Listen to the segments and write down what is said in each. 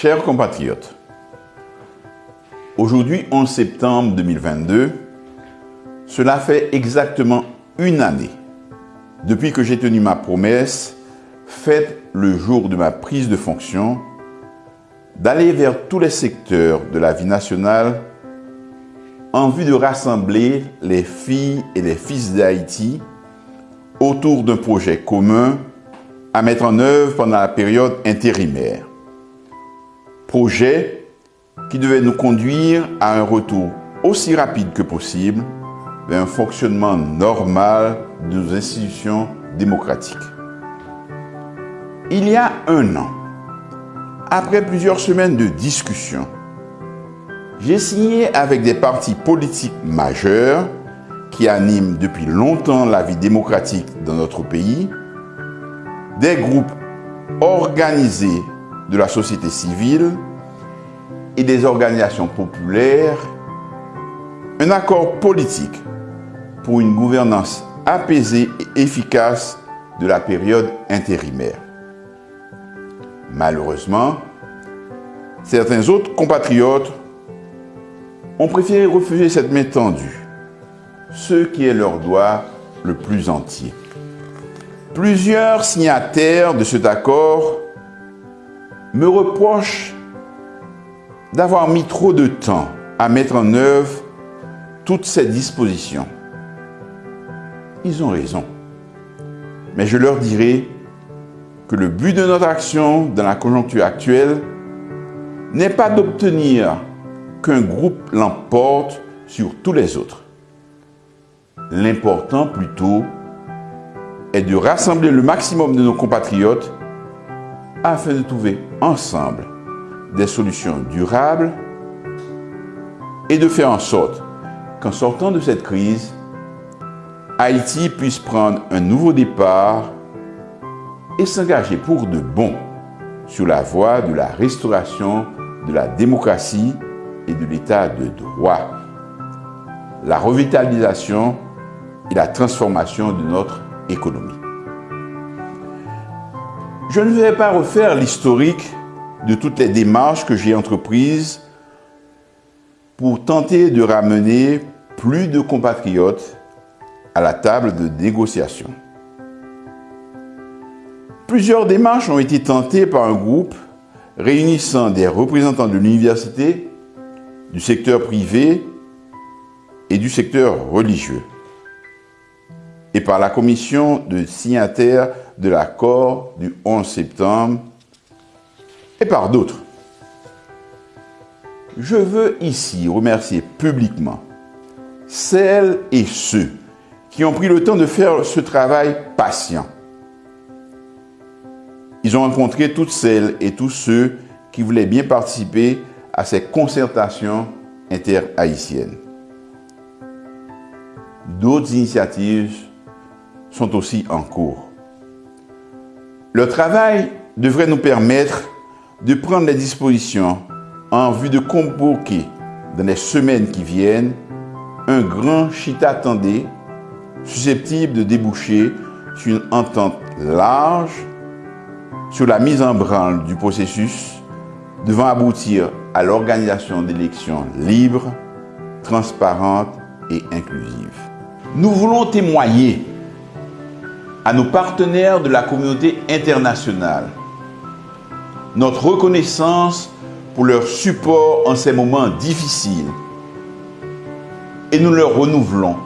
Chers compatriotes, aujourd'hui 11 septembre 2022, cela fait exactement une année depuis que j'ai tenu ma promesse faite le jour de ma prise de fonction d'aller vers tous les secteurs de la vie nationale en vue de rassembler les filles et les fils d'Haïti autour d'un projet commun à mettre en œuvre pendant la période intérimaire. Projet qui devait nous conduire à un retour aussi rapide que possible vers un fonctionnement normal de nos institutions démocratiques. Il y a un an, après plusieurs semaines de discussions, j'ai signé avec des partis politiques majeurs qui animent depuis longtemps la vie démocratique dans notre pays, des groupes organisés de la société civile et des organisations populaires, un accord politique pour une gouvernance apaisée et efficace de la période intérimaire. Malheureusement, certains autres compatriotes ont préféré refuser cette main tendue, ce qui est leur droit le plus entier. Plusieurs signataires de cet accord me reprochent d'avoir mis trop de temps à mettre en œuvre toutes ces dispositions. Ils ont raison. Mais je leur dirai que le but de notre action dans la conjoncture actuelle n'est pas d'obtenir qu'un groupe l'emporte sur tous les autres. L'important plutôt est de rassembler le maximum de nos compatriotes afin de trouver ensemble des solutions durables et de faire en sorte qu'en sortant de cette crise, Haïti puisse prendre un nouveau départ et s'engager pour de bon sur la voie de la restauration de la démocratie et de l'état de droit, la revitalisation et la transformation de notre économie. Je ne vais pas refaire l'historique de toutes les démarches que j'ai entreprises pour tenter de ramener plus de compatriotes à la table de négociation. Plusieurs démarches ont été tentées par un groupe réunissant des représentants de l'université, du secteur privé et du secteur religieux, et par la commission de signataires de l'accord du 11 septembre, et par d'autres. Je veux ici remercier publiquement celles et ceux qui ont pris le temps de faire ce travail patient. Ils ont rencontré toutes celles et tous ceux qui voulaient bien participer à ces concertations interhaïtiennes. D'autres initiatives sont aussi en cours. Le travail devrait nous permettre de prendre les dispositions en vue de convoquer dans les semaines qui viennent un grand chita tendé susceptible de déboucher sur une entente large sur la mise en branle du processus devant aboutir à l'organisation d'élections libres, transparentes et inclusives. Nous voulons témoigner à nos partenaires de la communauté internationale. Notre reconnaissance pour leur support en ces moments difficiles. Et nous leur renouvelons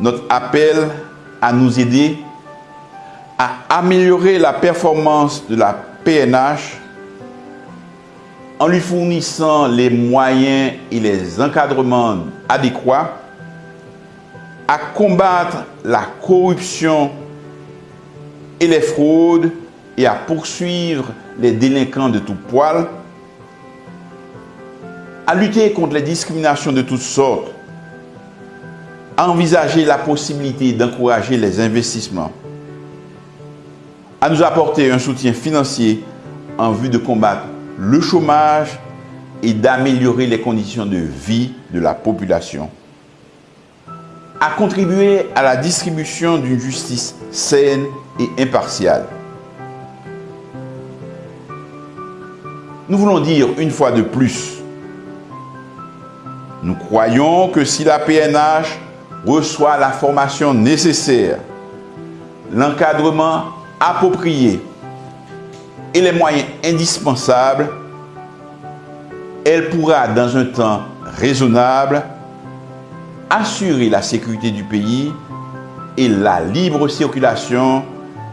notre appel à nous aider à améliorer la performance de la PNH en lui fournissant les moyens et les encadrements adéquats, à combattre la corruption et les fraudes et à poursuivre les délinquants de tout poil, à lutter contre les discriminations de toutes sortes, à envisager la possibilité d'encourager les investissements, à nous apporter un soutien financier en vue de combattre le chômage et d'améliorer les conditions de vie de la population, à contribuer à la distribution d'une justice saine et impartiale, Nous voulons dire une fois de plus, nous croyons que si la PNH reçoit la formation nécessaire, l'encadrement approprié et les moyens indispensables, elle pourra, dans un temps raisonnable, assurer la sécurité du pays et la libre circulation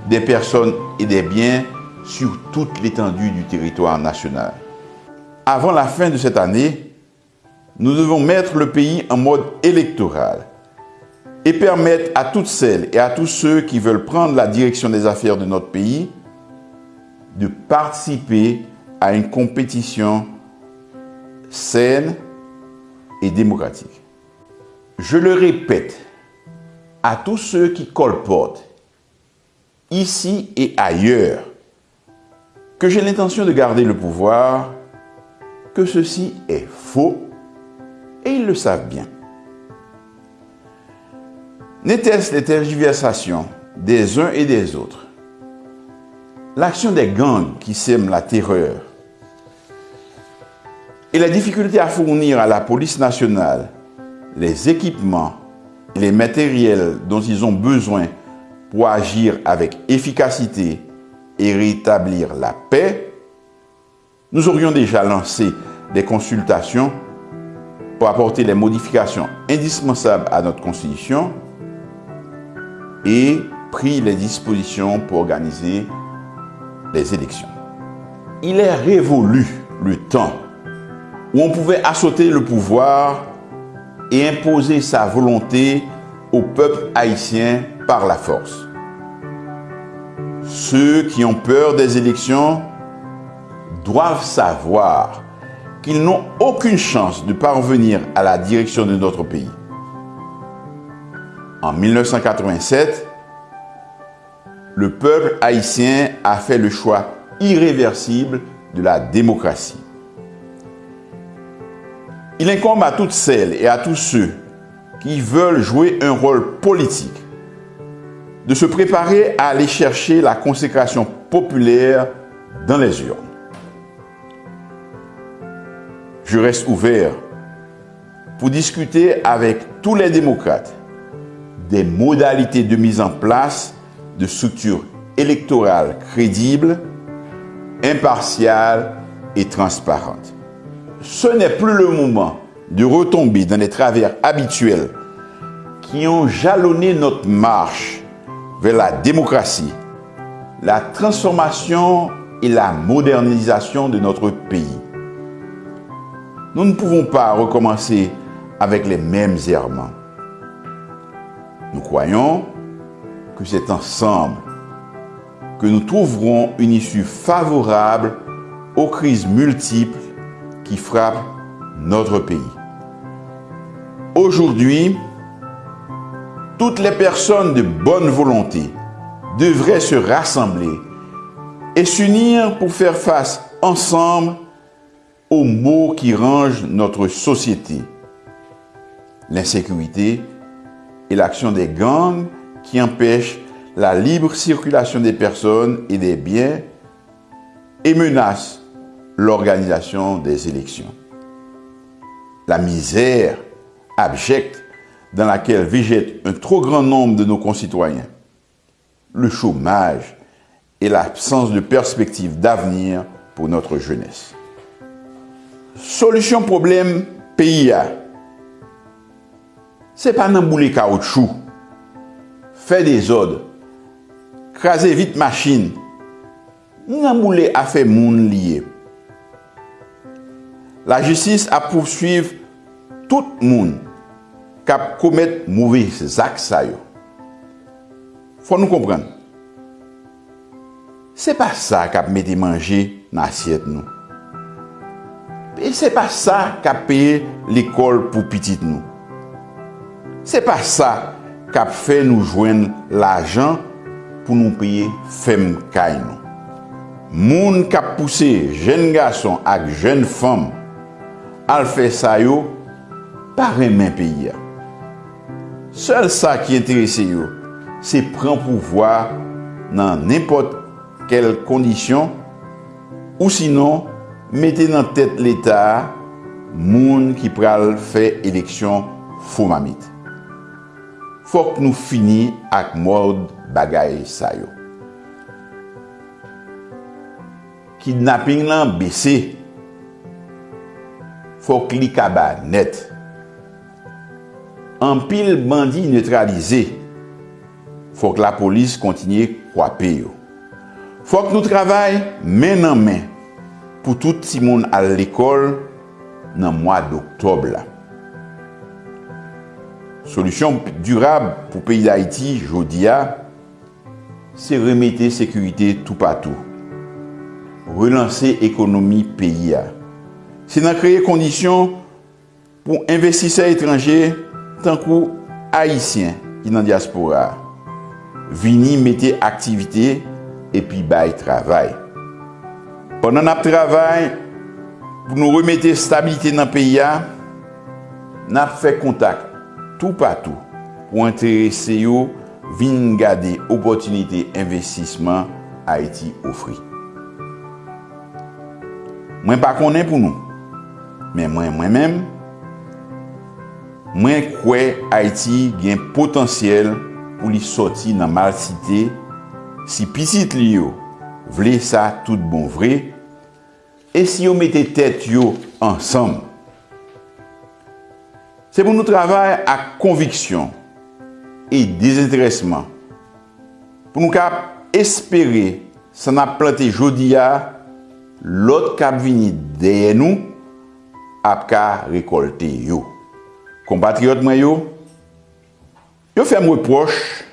des personnes et des biens sur toute l'étendue du territoire national. Avant la fin de cette année, nous devons mettre le pays en mode électoral et permettre à toutes celles et à tous ceux qui veulent prendre la direction des affaires de notre pays de participer à une compétition saine et démocratique. Je le répète à tous ceux qui colportent, ici et ailleurs, que j'ai l'intention de garder le pouvoir, que ceci est faux et ils le savent bien. N'était-ce les tergiversations des uns et des autres L'action des gangs qui sèment la terreur et la difficulté à fournir à la police nationale les équipements les matériels dont ils ont besoin pour agir avec efficacité et rétablir la paix, nous aurions déjà lancé des consultations pour apporter les modifications indispensables à notre Constitution et pris les dispositions pour organiser les élections. Il est révolu le temps où on pouvait assauter le pouvoir et imposer sa volonté au peuple haïtien par la force. Ceux qui ont peur des élections doivent savoir qu'ils n'ont aucune chance de parvenir à la direction de notre pays. En 1987, le peuple haïtien a fait le choix irréversible de la démocratie. Il incombe à toutes celles et à tous ceux qui veulent jouer un rôle politique de se préparer à aller chercher la consécration populaire dans les urnes. je reste ouvert pour discuter avec tous les démocrates des modalités de mise en place de structures électorales crédibles, impartiales et transparentes. Ce n'est plus le moment de retomber dans les travers habituels qui ont jalonné notre marche vers la démocratie, la transformation et la modernisation de notre pays. Nous ne pouvons pas recommencer avec les mêmes errements. Nous croyons que c'est ensemble que nous trouverons une issue favorable aux crises multiples qui frappent notre pays. Aujourd'hui, toutes les personnes de bonne volonté devraient se rassembler et s'unir pour faire face ensemble aux maux qui rangent notre société. L'insécurité et l'action des gangs qui empêchent la libre circulation des personnes et des biens et menacent l'organisation des élections. La misère abjecte dans laquelle végète un trop grand nombre de nos concitoyens, le chômage et l'absence de perspective d'avenir pour notre jeunesse. Solution problème pays Ce n'est pas nan boule caoutchouc, faire des ordres, craser vite machine, nan. la jistis ap poursuiv tout moun kap komet mouvi zak sa yo. Fon nou kompren. Se pa sa kap mette manje nan asyet nou. E se pa sa kap peye l'ekol pou pitit nou. Se pa sa kap fe nou jwen l'ajan pou nou peye fem kay nou. Moun kap puse jen gason ak jen fem al fè sa yo pare men peyi ya. Sèl sa ki enterese yo, se pren pouvoar nan nipot kel kondisyon ou sinon mette nan tèt l'Etat moun ki pral fè eleksyon fò mamit. Fòk nou fini ak mòd bagay sa yo. Kidnapping lan bese fòk li kaba net. An pil bandi neutralize, fòk la polis kontinye kwape yo. Fòk nou travay men nan men pou tout si moun al l'ekol nan mwa d'Oktob la. Solusyon durab pou peyi d'Haïti, jodi ya, se remete sekurite tout patou. Relanse ekonomi peyi ya. se nan kreye kondisyon pou investise etranje tankou haisyen ki nan diaspora. Vini mette aktivite epi bay travay. Pendan ap travay, pou nou remete stabilite nan peya, nap fe kontak tou patou pou enterese yo vin gade opotunite investisman Haiti ofri. Mwen pa konen pou nou, Men mwen mwen men, mwen kwe Haiti gen potansyel pou li soti nan mal site si pisit li yo. Vle sa tout bon vre. E si yo mette tet yo ansam. Se pou nou travay ak konviksyon e dezintresman. Pou nou kap espere san ap plante jodi ya lot kap vini deye nou ap ka rekolte yo. Kompatriot mwen yo, yo fèm reproche,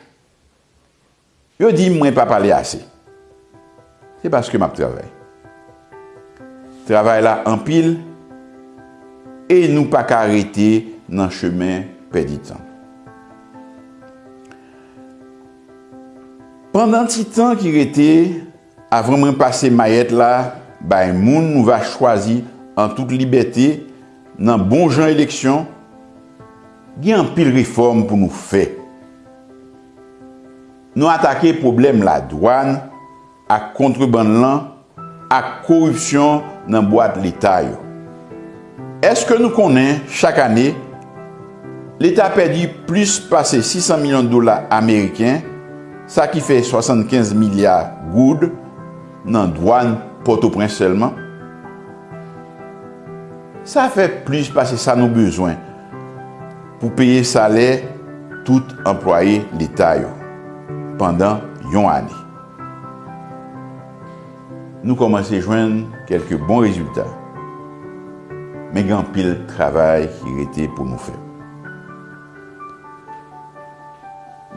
yo di mwen pa pale ase. Se baske map travay. Travay la an pil, e nou pa ka rete nan chemen pedi tan. Pendan ti tan ki rete, avran mwen pase mayet la, bay moun nou va chwazi an tout liberté, nan bon jan eleksyon, gen an pil reform pou nou fe. Nou atake problem la douan, ak kontreban lan, ak korupsyon nan boat l'Etat yo. Eske nou konen, chak ane, l'Etat perdi plus pase 600 milyon dola Ameriken, sa ki fe 75 milyar goud nan douan Port-au-Prince selman, Sa fe plus pase sa nou bezwen pou peye salè tout employe l'Etat yo. pandan yon ane. Nou komanse jwen kelke bon rezultat. Men gen pil travay ki rete pou nou fe.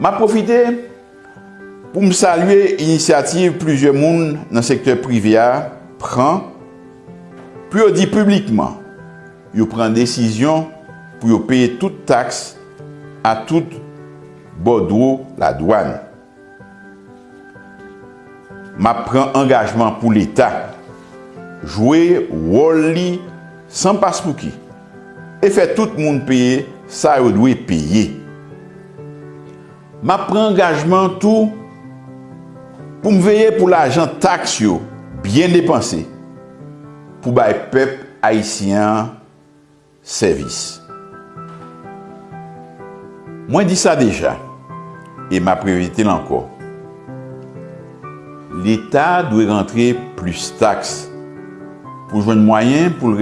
Ma profite pou m salye inisiativ pluje moun nan sektor privya pran pou yo di publikman yo pren desisyon pou yo peye tout taks a tout bodro la douan. Ma pren engajman pou l'Etat, jwe wol li san pas pou ki, e fe tout moun peye sa yo dwe peye. Ma pren engajman tou pou m veye pou l'ajan taks yo, bien depanse, pou bay pep Haitien servis. Mwen di sa deja, e ma previte lanko. L'Etat dwe rentre plus taks pou jwen mwayen pou l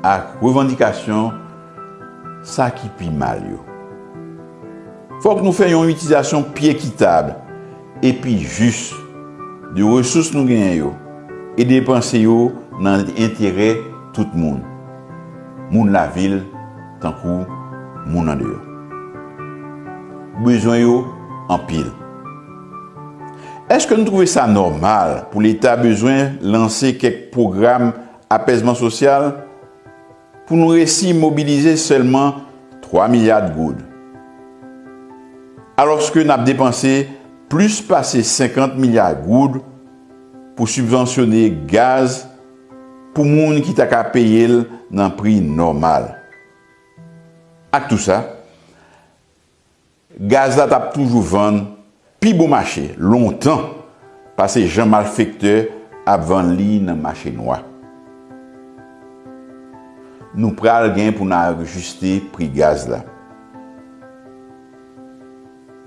ak revendikasyon sa ki pi mal yo. Fok nou fè yon utizasyon pi ekitab epi jus de resous nou genyen yo e depanse yo nan entere tout moun. Moun la vil tankou moun an yo. Bezwen yo an pil. Eske nou trouve sa normal pou l'Etat bezwen lanse kek program apesman sosyal pou nou resi mobilize selman 3 milyard goud? Alorske nou ap depanse plus pase 50 milyard goud pou subvensyone gaz pou moun ki ta ka peye l nan pri normal. Ak tout sa, gaz la tap toujou van pi bo mache, lontan, pase jan malfekte ap van li nan mache noa. Nou pral gen pou nan ajuste pri gaz la.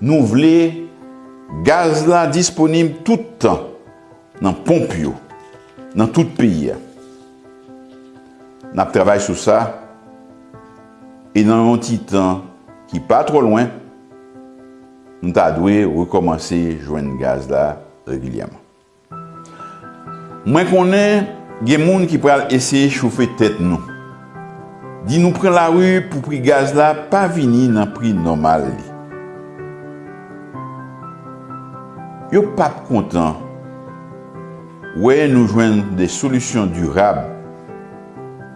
Nou vle gaz la disponib toutan nan pomp yo, nan tout piya. nap travay sou sa, e nan yon titan ki pa tro lwen, nou ta dwe rekomansi jwen gaz la regilyaman. Mwen konen gen moun ki pral esye choufe tet nou. Di nou pren la ru pou pri gaz la pa vini nan pri normal li. Yo pap kontan, wè nou jwen de solusyon durab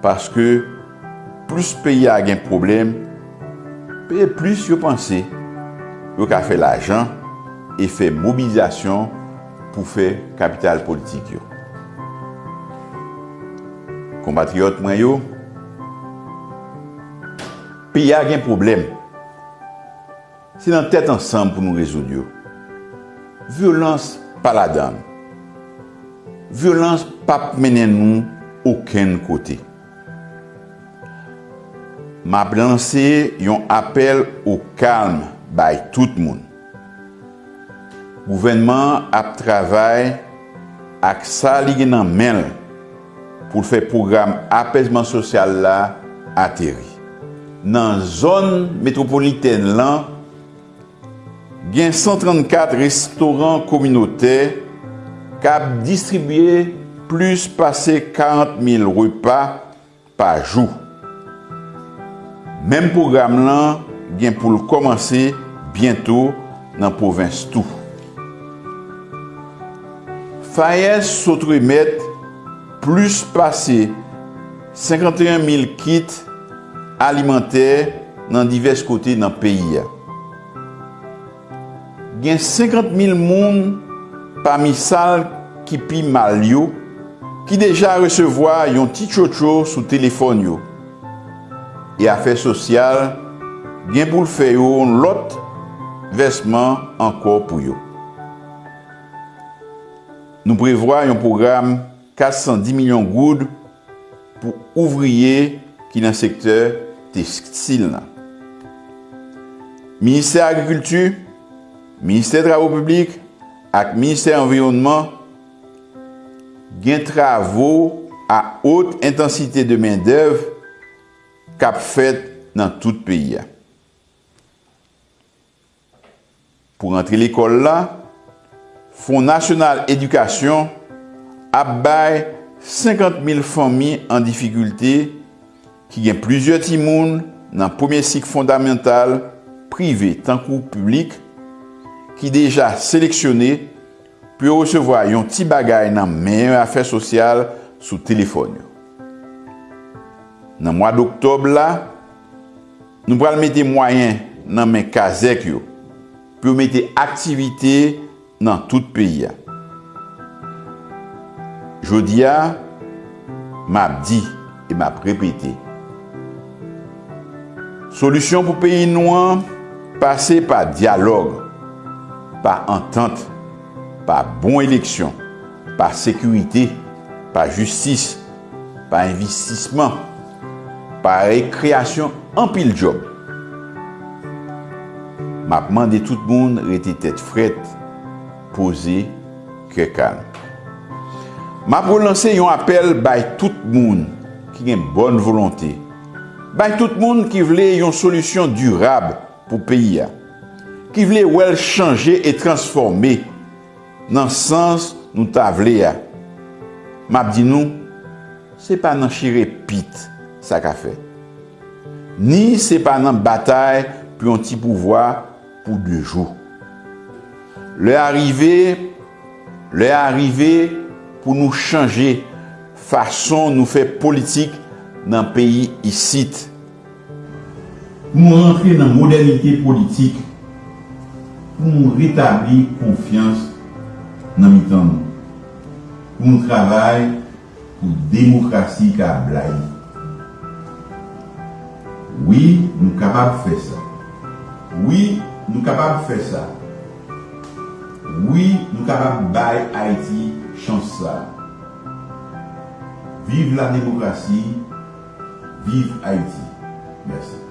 Paske plus peyi a gen problem, peye plus yo panse yo ka fe l'ajan e fe mobilizasyon pou fe kapital politik yo. Kompatriot mwen yo, peyi a gen problem. Se nan tèt ansan pou nou rezoud yo. Violans pa la dam. Violans pa menen nou oken kote. ma blanse yon apel ou kalm bay tout moun. Gouvenman ap travay ak sa li gen nan men pou fè program apesman sosyal la ateri. Nan zon metropoliten lan, gen 134 restoran kominote kap distribye plus pase 40.000 repa pa jou. Mem program lan gen pou l komanse bientou nan provins tou. Fayez sotre met plus pase 51.000 kit alimenter nan divers kote nan peyi ya. Gen 50.000 moun pami sal ki pi mal yo ki deja resevoa yon ti chocho sou telefon yo. e afe sosyal gen pou l fe yo lot vesman anko pou yo. Nou prevwa yon program 410 milyon goud pou ouvriye ki nan sektor tekstil nan. Ministè agrikultu, ministè travou publik ak ministè environnement gen travou a haute intensite de men dev kap fèt nan tout peyi ya. Pou rentre l'ekol la, Fond National Edukasyon ap bay 50.000 fami an difikulte ki gen plizye timoun nan pwemye sik fondamental prive tankou publik ki deja seleksyonè pou yo resevoy yon ti bagay nan menye afè sosyal sou telefon yo. Nan mwa d'Oktob la, nou pral mette mwayen nan men kazek yo, pou mette aktivite nan tout peyi ya. Jodi ya, map di e map repete. Solusyon pou peyi nou an, pase pa dialog, pa entente, pa bon eleksyon, pa sekurite, pa justis, pa investisman, pa rekreasyon an pil job. Mapman de tout moun rete tet fret, pose kre kan. Map pou lanse yon apel bay tout moun ki gen bon volonté. Bay tout moun ki vle yon solusyon durab pou peyi ya. Ki vle wel chanje e transforme nan sens nou ta vle ya. Map di nou, se pa nan chire pit. sa ka fe. Ni se pa nan batay pou yon ti pouvoi pou de jou. Le arrive, le arrive pou nou chanje fason nou fe politik nan peyi isit. Pou Nou rentre nan modernite politik pou nou retabli konfians nan mitan nou. Pou nou travay pou demokrasi ka blai. Oui, nou kapab fè sa. Oui, nou kapab fè sa. Oui, nou kapab bay Haiti chans sa. Vive la demokrasi, vive Haiti. Merci.